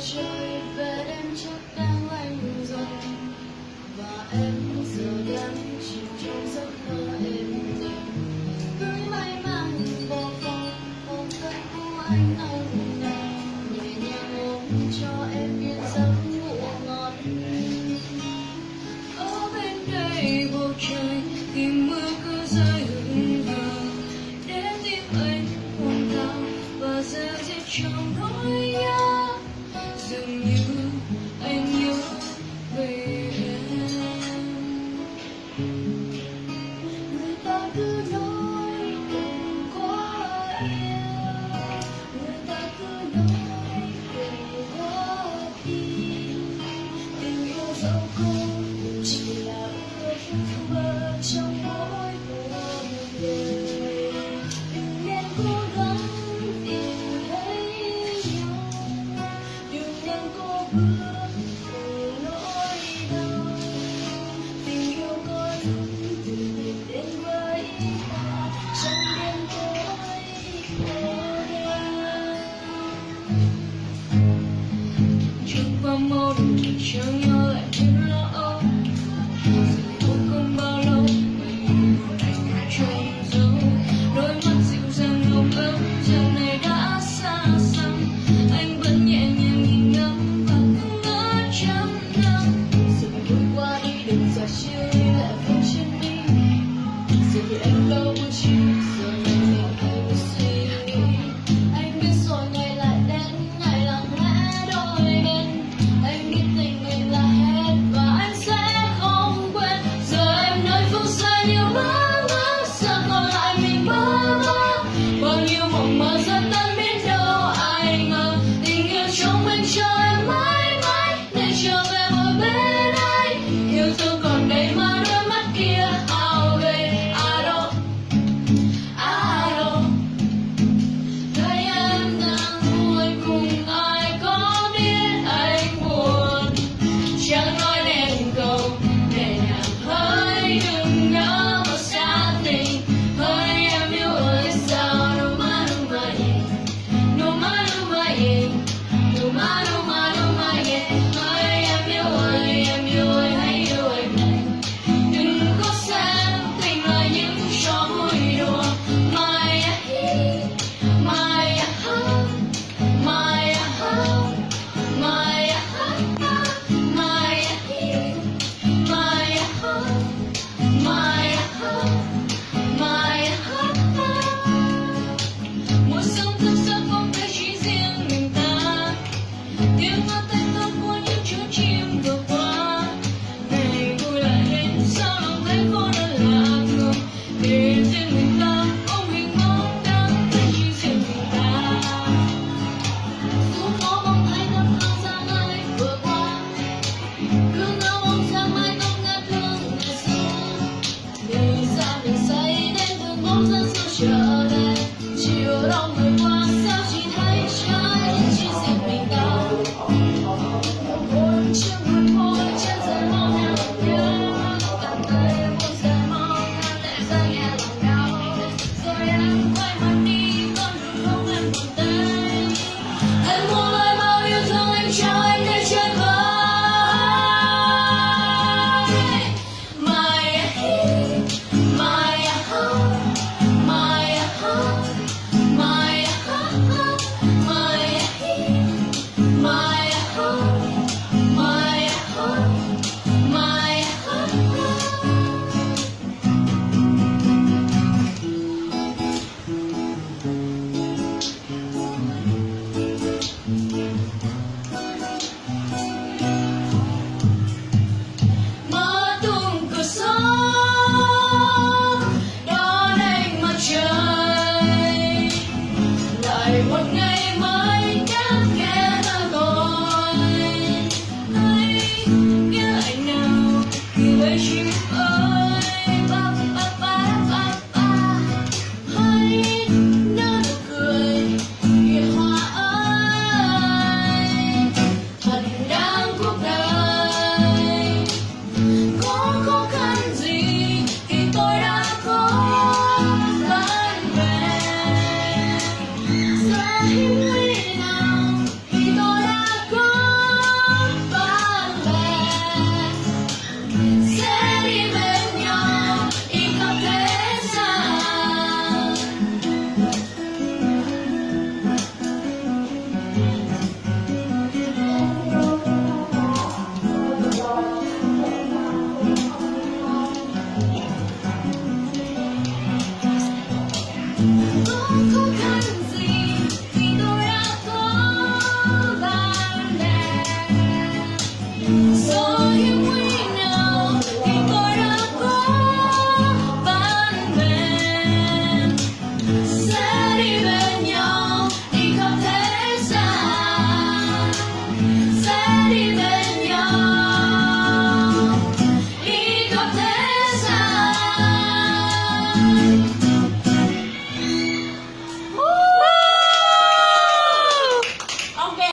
trôi về đêm chắc đang lạnh dần. Và em giờ đang chìm trong giấc mơ êm đềm. Cưới may mắn vào phòng ôm cánh của anh nồng nàn nhẹ nhàng ôm cho em yên giấc ngủ ngon. Ở bên đây bầu trời thì mưa cứ rơi hừng hờ. Để tim anh hoàn cao và dễ dịu trong nỗi to you. 天都不 i